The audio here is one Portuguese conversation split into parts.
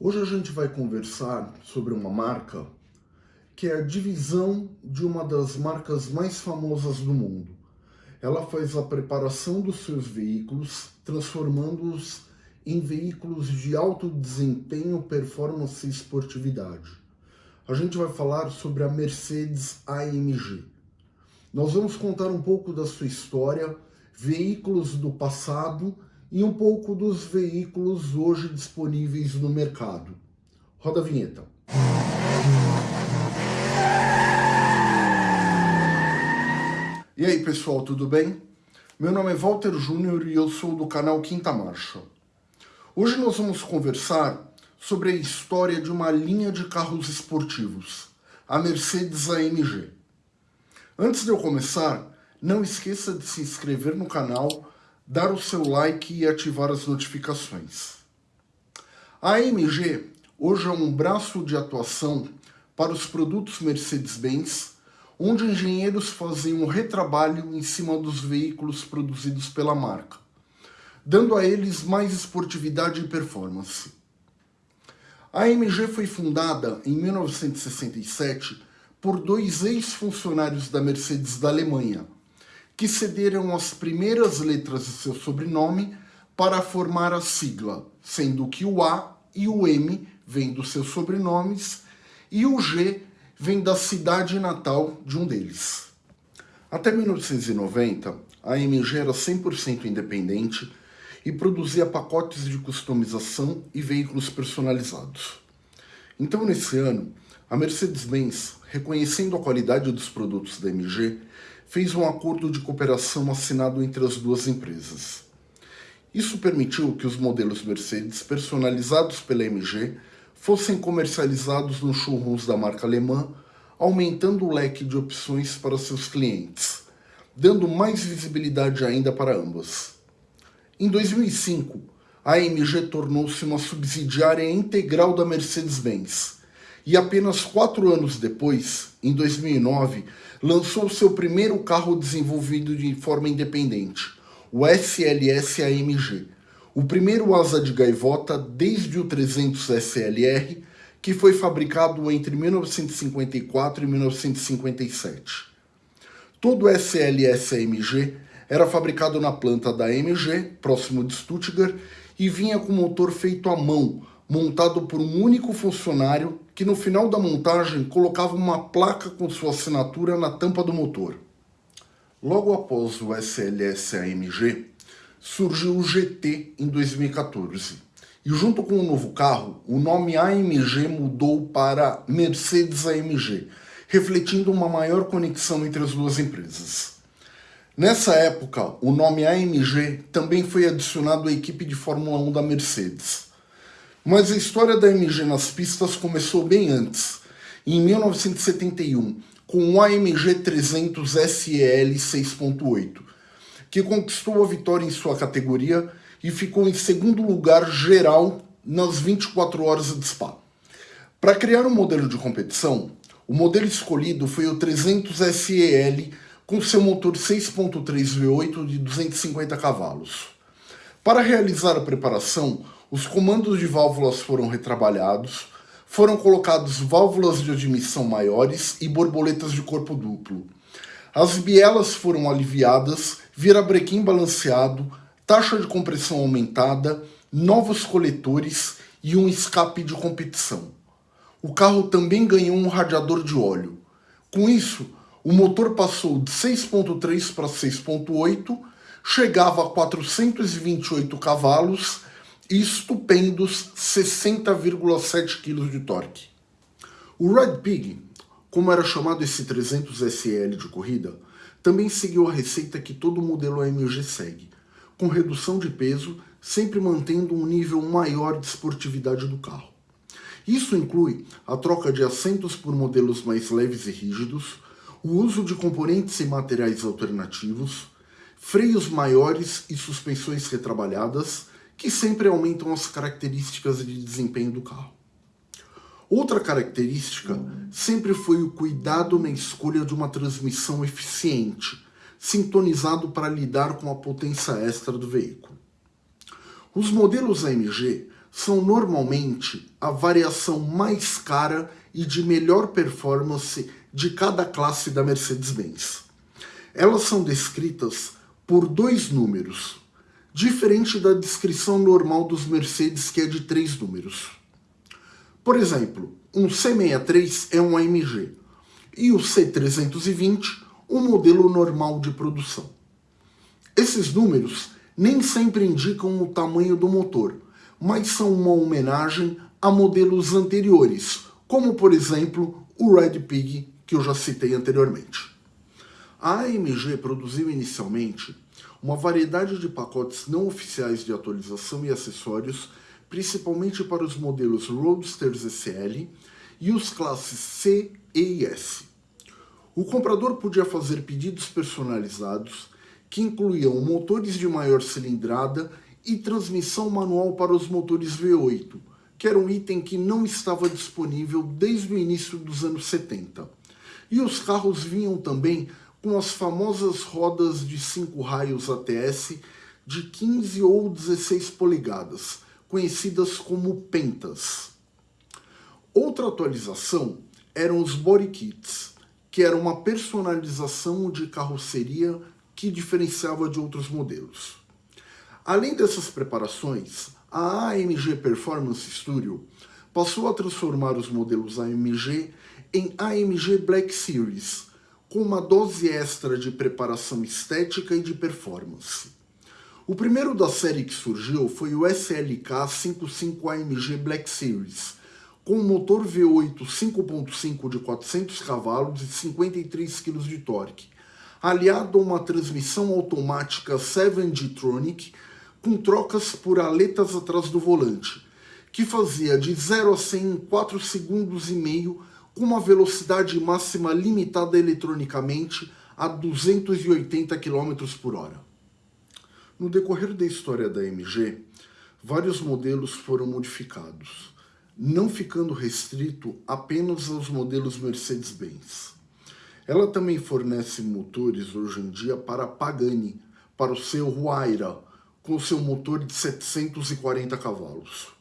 Hoje a gente vai conversar sobre uma marca que é a divisão de uma das marcas mais famosas do mundo. Ela faz a preparação dos seus veículos, transformando-os em veículos de alto desempenho, performance e esportividade. A gente vai falar sobre a Mercedes AMG. Nós vamos contar um pouco da sua história, veículos do passado e um pouco dos veículos hoje disponíveis no mercado. Roda a vinheta. E aí pessoal, tudo bem? Meu nome é Walter Júnior e eu sou do canal Quinta Marcha. Hoje nós vamos conversar sobre a história de uma linha de carros esportivos, a Mercedes AMG. Antes de eu começar, não esqueça de se inscrever no canal dar o seu like e ativar as notificações. A AMG hoje é um braço de atuação para os produtos Mercedes-Benz, onde engenheiros fazem um retrabalho em cima dos veículos produzidos pela marca, dando a eles mais esportividade e performance. A AMG foi fundada em 1967 por dois ex-funcionários da Mercedes da Alemanha, que cederam as primeiras letras de seu sobrenome para formar a sigla, sendo que o A e o M vêm dos seus sobrenomes e o G vem da cidade natal de um deles. Até 1990, a AMG era 100% independente e produzia pacotes de customização e veículos personalizados. Então, nesse ano, a Mercedes-Benz, reconhecendo a qualidade dos produtos da AMG, fez um acordo de cooperação assinado entre as duas empresas. Isso permitiu que os modelos Mercedes personalizados pela MG fossem comercializados nos showrooms da marca alemã, aumentando o leque de opções para seus clientes, dando mais visibilidade ainda para ambas. Em 2005, a AMG tornou-se uma subsidiária integral da Mercedes-Benz, e apenas quatro anos depois, em 2009, lançou seu primeiro carro desenvolvido de forma independente, o SLS AMG, o primeiro asa de gaivota desde o 300 SLR, que foi fabricado entre 1954 e 1957. Todo o SLS AMG era fabricado na planta da AMG, próximo de Stuttgart, e vinha com motor feito à mão, montado por um único funcionário que no final da montagem colocava uma placa com sua assinatura na tampa do motor. Logo após o SLS AMG, surgiu o GT em 2014. E junto com o novo carro, o nome AMG mudou para Mercedes AMG, refletindo uma maior conexão entre as duas empresas. Nessa época, o nome AMG também foi adicionado à equipe de Fórmula 1 da Mercedes. Mas a história da AMG nas pistas começou bem antes, em 1971, com o AMG 300 SEL 6.8, que conquistou a vitória em sua categoria e ficou em segundo lugar geral nas 24 horas de Spa. Para criar um modelo de competição, o modelo escolhido foi o 300 SEL com seu motor 6.3 V8 de 250 cavalos. Para realizar a preparação, os comandos de válvulas foram retrabalhados, foram colocados válvulas de admissão maiores e borboletas de corpo duplo. As bielas foram aliviadas, virabrequim balanceado, taxa de compressão aumentada, novos coletores e um escape de competição. O carro também ganhou um radiador de óleo. Com isso, o motor passou de 6.3 para 6.8, chegava a 428 cavalos estupendos 60,7 kg de torque. O Red Pig, como era chamado esse 300 SL de corrida, também seguiu a receita que todo modelo AMG segue, com redução de peso, sempre mantendo um nível maior de esportividade do carro. Isso inclui a troca de assentos por modelos mais leves e rígidos, o uso de componentes e materiais alternativos, freios maiores e suspensões retrabalhadas, que sempre aumentam as características de desempenho do carro. Outra característica sempre foi o cuidado na escolha de uma transmissão eficiente, sintonizado para lidar com a potência extra do veículo. Os modelos AMG são normalmente a variação mais cara e de melhor performance de cada classe da Mercedes-Benz. Elas são descritas por dois números, diferente da descrição normal dos Mercedes que é de três números. Por exemplo, um C63 é um AMG e o C320 um modelo normal de produção. Esses números nem sempre indicam o tamanho do motor, mas são uma homenagem a modelos anteriores, como por exemplo o Red Pig que eu já citei anteriormente. A AMG produziu inicialmente uma variedade de pacotes não oficiais de atualização e acessórios, principalmente para os modelos Roadsters SL e os classes C, E e S. O comprador podia fazer pedidos personalizados que incluíam motores de maior cilindrada e transmissão manual para os motores V8, que era um item que não estava disponível desde o início dos anos 70. E os carros vinham também com as famosas rodas de 5 raios ATS de 15 ou 16 polegadas, conhecidas como pentas. Outra atualização eram os body kits, que era uma personalização de carroceria que diferenciava de outros modelos. Além dessas preparações, a AMG Performance Studio passou a transformar os modelos AMG em AMG Black Series, com uma dose extra de preparação estética e de performance. O primeiro da série que surgiu foi o SLK 55 AMG Black Series, com um motor V8 5.5 de 400 cavalos e 53 kg de torque, aliado a uma transmissão automática 7G-Tronic com trocas por aletas atrás do volante, que fazia de 0 a 100 em 4 segundos e meio com uma velocidade máxima limitada eletronicamente a 280 km por hora. No decorrer da história da MG, vários modelos foram modificados, não ficando restrito apenas aos modelos Mercedes-Benz. Ela também fornece motores hoje em dia para a Pagani, para o seu Huayra, com seu motor de 740 cavalos.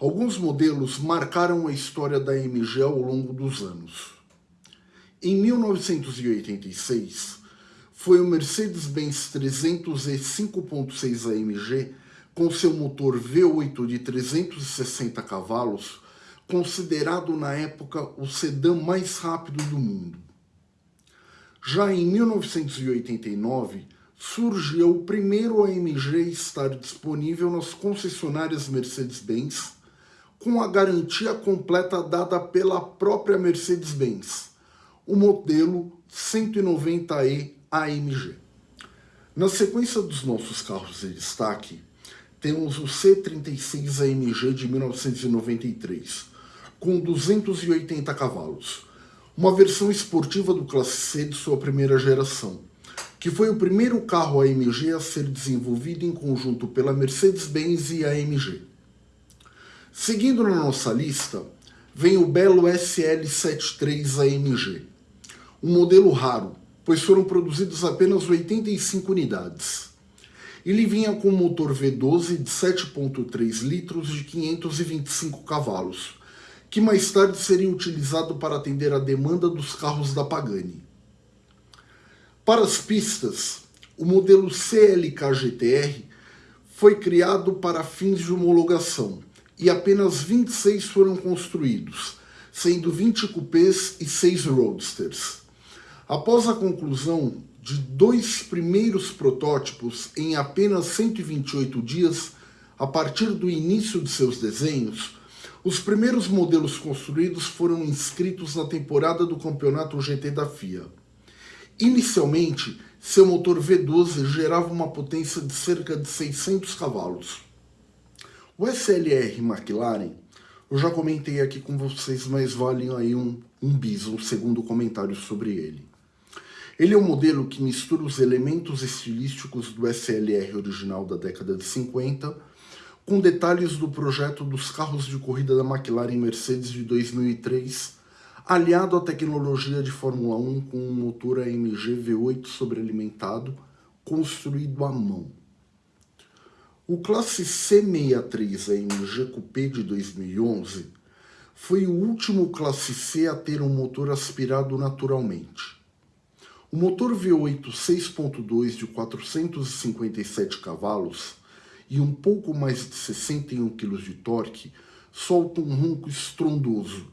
Alguns modelos marcaram a história da AMG ao longo dos anos. Em 1986, foi o Mercedes-Benz 300e 5.6 AMG com seu motor V8 de 360 cavalos, considerado na época o sedã mais rápido do mundo. Já em 1989, surgiu o primeiro AMG a estar disponível nas concessionárias Mercedes-Benz com a garantia completa dada pela própria Mercedes-Benz, o modelo 190E AMG. Na sequência dos nossos carros de destaque, temos o C36 AMG de 1993, com 280 cavalos, uma versão esportiva do Classe C de sua primeira geração, que foi o primeiro carro AMG a ser desenvolvido em conjunto pela Mercedes-Benz e AMG. Seguindo na nossa lista, vem o belo SL73 AMG, um modelo raro, pois foram produzidos apenas 85 unidades. Ele vinha com motor V12 de 7.3 litros de 525 cavalos, que mais tarde seria utilizado para atender a demanda dos carros da Pagani. Para as pistas, o modelo CLK GTR foi criado para fins de homologação, e apenas 26 foram construídos, sendo 20 cupês e 6 roadsters. Após a conclusão de dois primeiros protótipos em apenas 128 dias, a partir do início de seus desenhos, os primeiros modelos construídos foram inscritos na temporada do campeonato GT da FIA. Inicialmente, seu motor V12 gerava uma potência de cerca de 600 cavalos. O SLR McLaren, eu já comentei aqui com vocês, mas vale aí um, um bis, um segundo comentário sobre ele. Ele é um modelo que mistura os elementos estilísticos do SLR original da década de 50 com detalhes do projeto dos carros de corrida da McLaren Mercedes de 2003, aliado à tecnologia de Fórmula 1 com um motor AMG V8 sobrealimentado construído à mão. O Classe C63 AMG Coupé de 2011 foi o último Classe C a ter um motor aspirado naturalmente. O motor V8 6.2 de 457 cavalos e um pouco mais de 61 kg de torque solta um ronco estrondoso,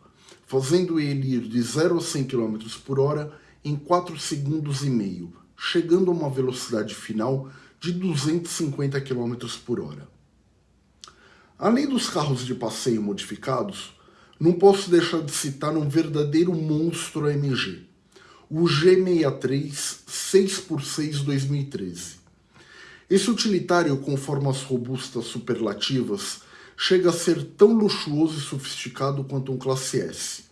fazendo ele ir de 0 a 100 km por hora em 4 segundos e meio, chegando a uma velocidade final de 250 km por hora. Além dos carros de passeio modificados, não posso deixar de citar um verdadeiro monstro AMG, o G63 6x6 2013. Esse utilitário com formas robustas superlativas chega a ser tão luxuoso e sofisticado quanto um Classe S.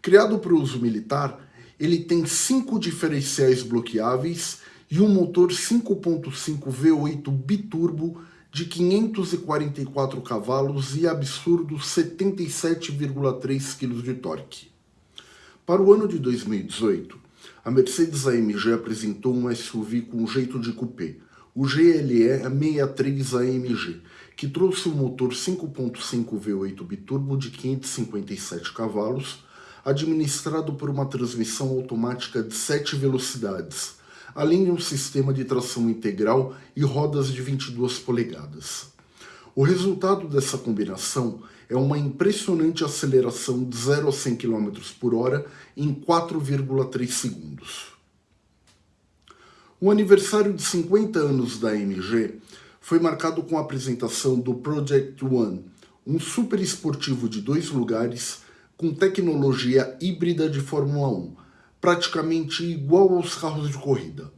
Criado para uso militar, ele tem cinco diferenciais bloqueáveis e um motor 5.5 V8 biturbo de 544 cavalos e absurdo 77,3 kg de torque. Para o ano de 2018, a Mercedes-AMG apresentou um SUV com jeito de coupé, o GLE 63 AMG, que trouxe um motor 5.5 V8 biturbo de 557 cavalos, administrado por uma transmissão automática de 7 velocidades, além de um sistema de tração integral e rodas de 22 polegadas. O resultado dessa combinação é uma impressionante aceleração de 0 a 100 km por hora em 4,3 segundos. O aniversário de 50 anos da AMG foi marcado com a apresentação do Project One, um super esportivo de dois lugares com tecnologia híbrida de Fórmula 1, praticamente igual aos carros de corrida.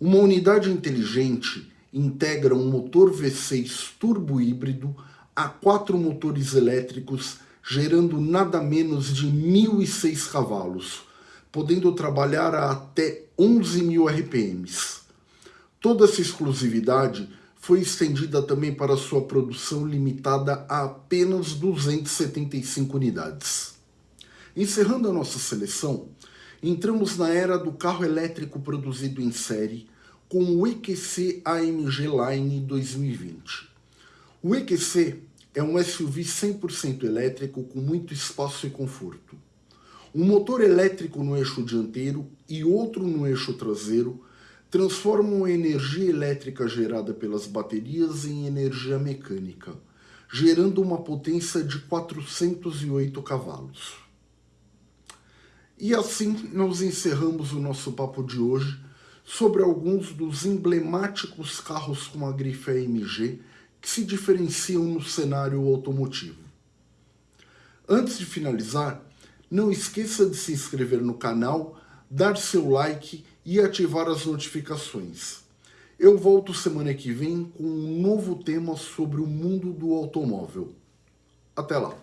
Uma unidade inteligente integra um motor V6 turbo híbrido a quatro motores elétricos, gerando nada menos de 1.006 cavalos, podendo trabalhar a até 11.000 RPMs. Toda essa exclusividade foi estendida também para sua produção limitada a apenas 275 unidades. Encerrando a nossa seleção, entramos na era do carro elétrico produzido em série com o EQC AMG Line 2020. O EQC é um SUV 100% elétrico com muito espaço e conforto. Um motor elétrico no eixo dianteiro e outro no eixo traseiro transformam a energia elétrica gerada pelas baterias em energia mecânica, gerando uma potência de 408 cavalos. E assim nós encerramos o nosso papo de hoje sobre alguns dos emblemáticos carros com a grife AMG que se diferenciam no cenário automotivo. Antes de finalizar, não esqueça de se inscrever no canal, dar seu like e ativar as notificações. Eu volto semana que vem com um novo tema sobre o mundo do automóvel. Até lá!